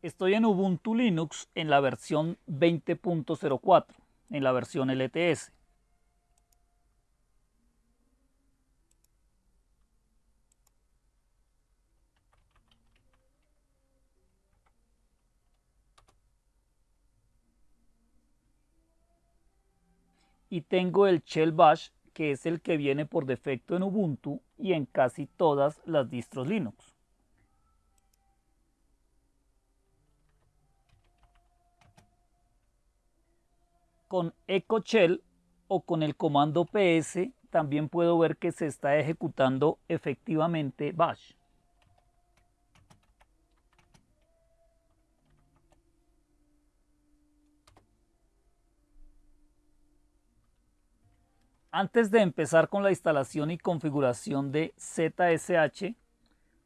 Estoy en Ubuntu Linux en la versión 20.04, en la versión LTS. Y tengo el shell bash, que es el que viene por defecto en Ubuntu y en casi todas las distros Linux. Con echo shell o con el comando ps también puedo ver que se está ejecutando efectivamente bash. Antes de empezar con la instalación y configuración de ZSH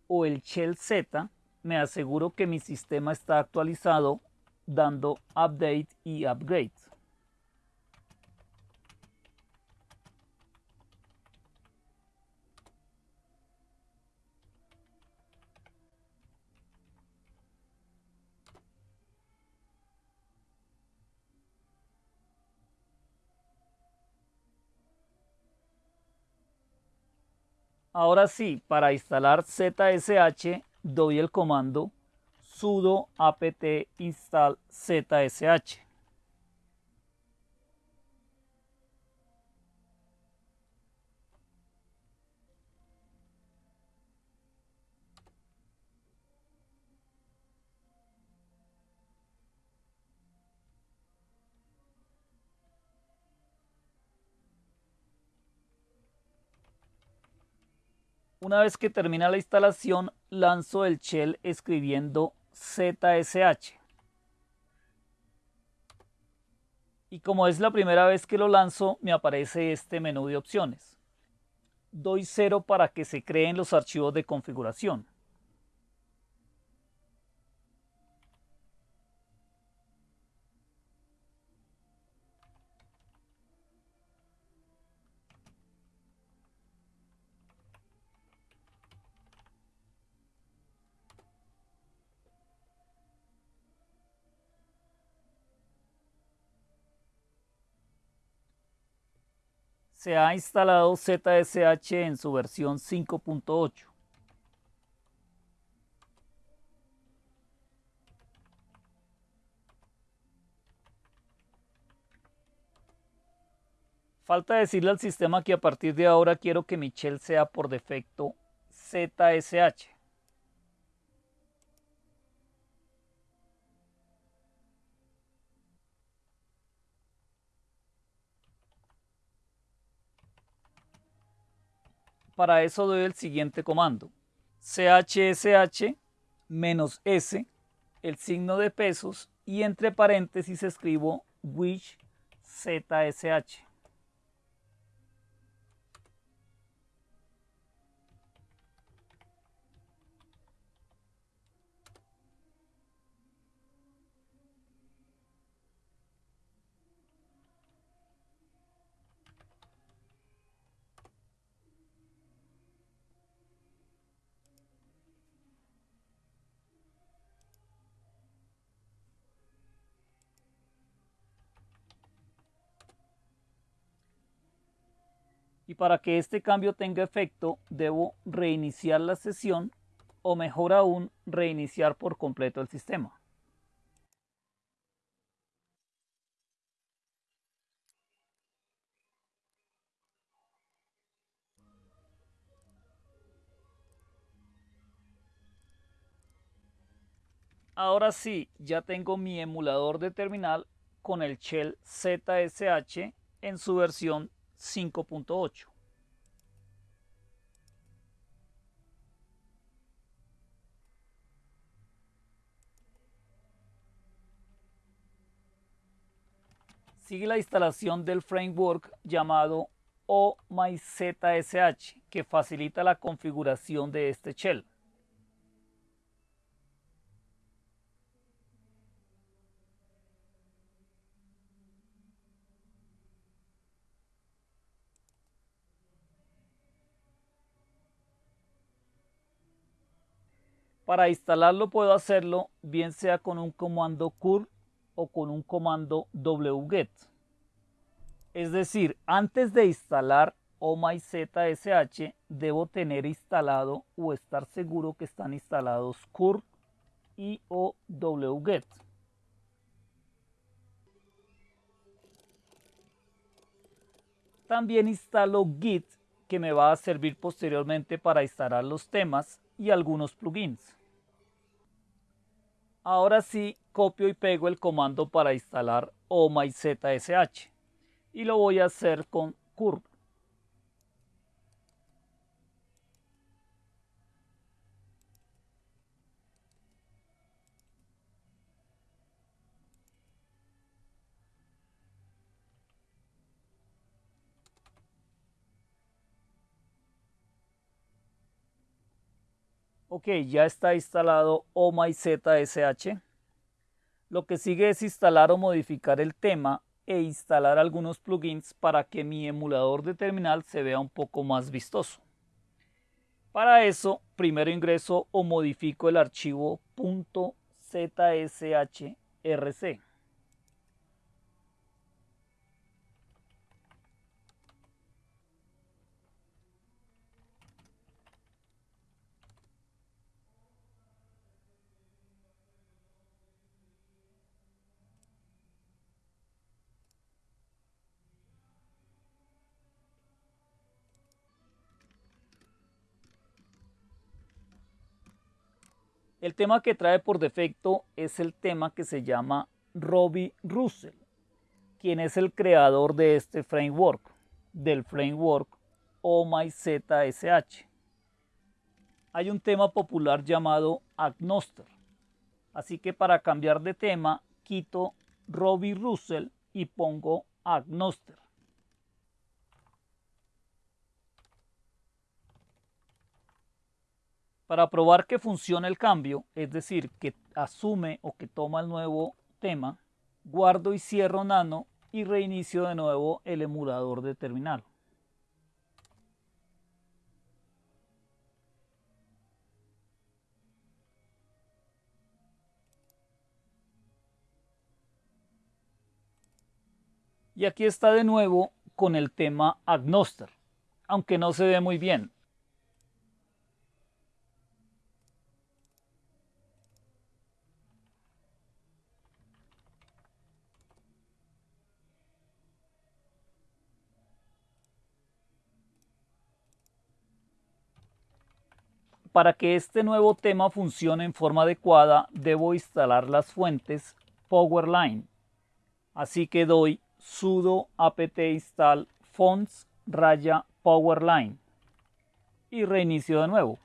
o el shell Z, me aseguro que mi sistema está actualizado dando update y upgrade. Ahora sí, para instalar ZSH doy el comando sudo apt install ZSH. Una vez que termina la instalación, lanzo el shell escribiendo ZSH. Y como es la primera vez que lo lanzo, me aparece este menú de opciones. Doy 0 para que se creen los archivos de configuración. Se ha instalado ZSH en su versión 5.8. Falta decirle al sistema que a partir de ahora quiero que mi sea por defecto ZSH. Para eso doy el siguiente comando. chsh menos s, el signo de pesos y entre paréntesis escribo wish zsh. Y para que este cambio tenga efecto debo reiniciar la sesión o mejor aún reiniciar por completo el sistema. Ahora sí, ya tengo mi emulador de terminal con el shell ZSH en su versión 5.8. Sigue la instalación del framework llamado OMyZSH que facilita la configuración de este shell. Para instalarlo puedo hacerlo bien sea con un comando curl o con un comando wget. Es decir, antes de instalar OMyZSH debo tener instalado o estar seguro que están instalados curl y o wget. También instalo Git que me va a servir posteriormente para instalar los temas y algunos plugins. Ahora sí, copio y pego el comando para instalar OMyZSH y lo voy a hacer con curl. Ok, ya está instalado OMyZSH. Lo que sigue es instalar o modificar el tema e instalar algunos plugins para que mi emulador de terminal se vea un poco más vistoso. Para eso, primero ingreso o modifico el archivo .zshrc. El tema que trae por defecto es el tema que se llama Robbie Russell, quien es el creador de este framework, del framework OMyZSH. Hay un tema popular llamado Agnoster, así que para cambiar de tema quito Robbie Russell y pongo Agnoster. Para probar que funciona el cambio, es decir, que asume o que toma el nuevo tema, guardo y cierro Nano y reinicio de nuevo el emulador de terminal. Y aquí está de nuevo con el tema Agnoster, aunque no se ve muy bien. Para que este nuevo tema funcione en forma adecuada, debo instalar las fuentes Powerline. Así que doy sudo apt install fonts raya powerline y reinicio de nuevo.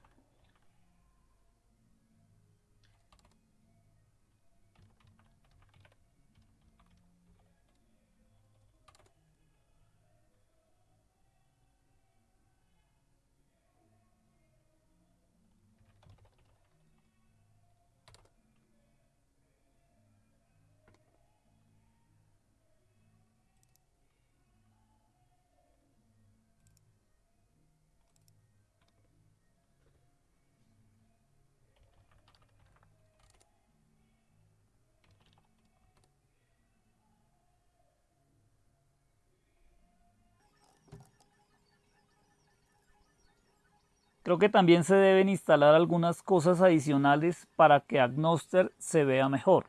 Creo que también se deben instalar algunas cosas adicionales para que Agnoster se vea mejor.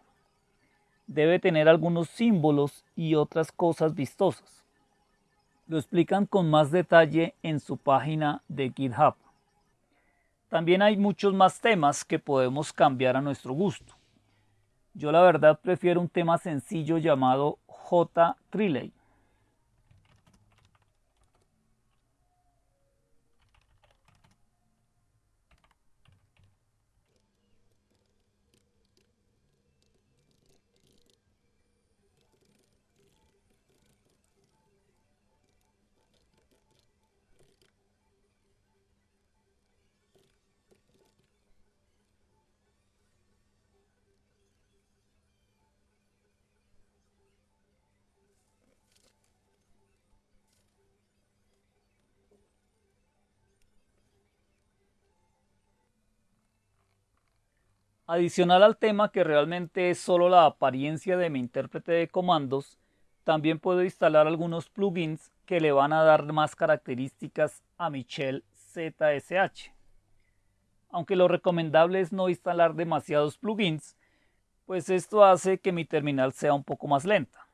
Debe tener algunos símbolos y otras cosas vistosas. Lo explican con más detalle en su página de GitHub. También hay muchos más temas que podemos cambiar a nuestro gusto. Yo la verdad prefiero un tema sencillo llamado J Adicional al tema que realmente es solo la apariencia de mi intérprete de comandos, también puedo instalar algunos plugins que le van a dar más características a mi shell ZSH. Aunque lo recomendable es no instalar demasiados plugins, pues esto hace que mi terminal sea un poco más lenta.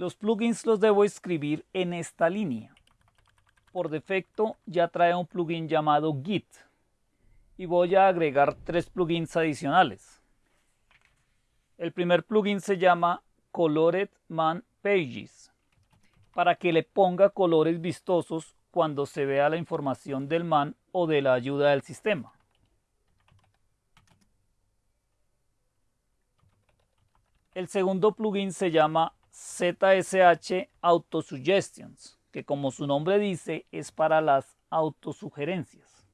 Los plugins los debo escribir en esta línea. Por defecto ya trae un plugin llamado Git y voy a agregar tres plugins adicionales. El primer plugin se llama Colored Man Pages para que le ponga colores vistosos cuando se vea la información del man o de la ayuda del sistema. El segundo plugin se llama ZSH Autosuggestions, que como su nombre dice es para las autosugerencias.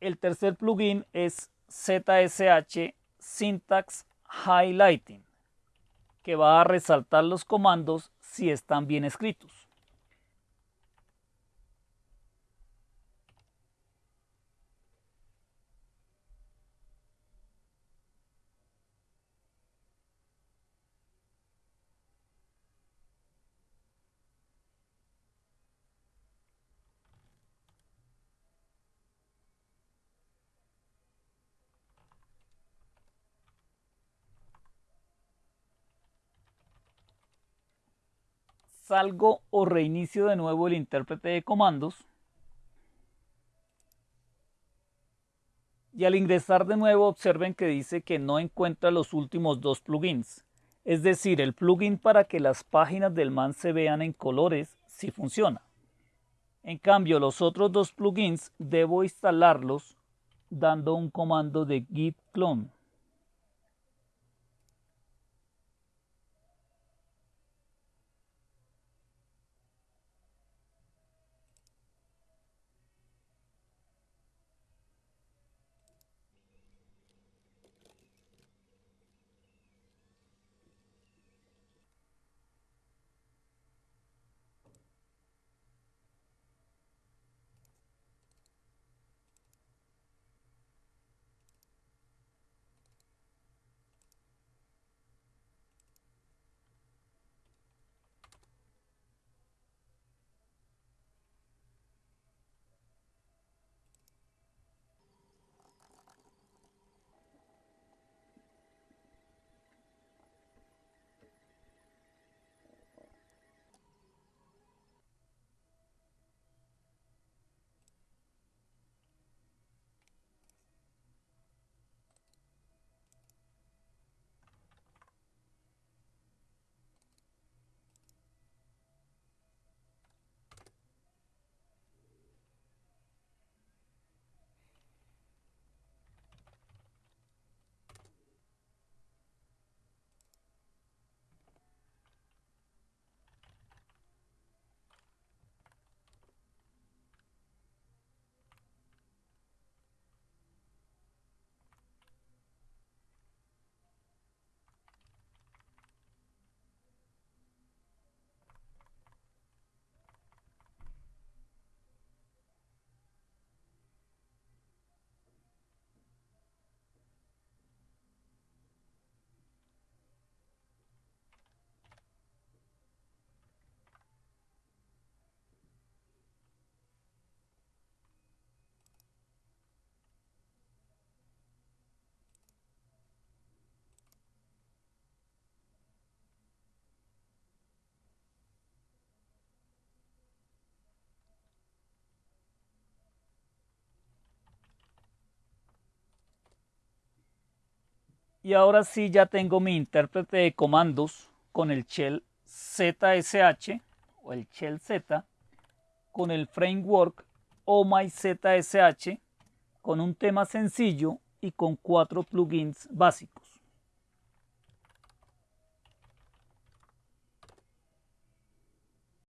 El tercer plugin es ZSH Syntax Highlighting, que va a resaltar los comandos si están bien escritos. Salgo o reinicio de nuevo el intérprete de comandos. Y al ingresar de nuevo observen que dice que no encuentra los últimos dos plugins. Es decir, el plugin para que las páginas del man se vean en colores sí funciona. En cambio, los otros dos plugins debo instalarlos dando un comando de git clone. Y ahora sí ya tengo mi intérprete de comandos con el shell ZSH o el shell Z con el framework OMyZSH con un tema sencillo y con cuatro plugins básicos.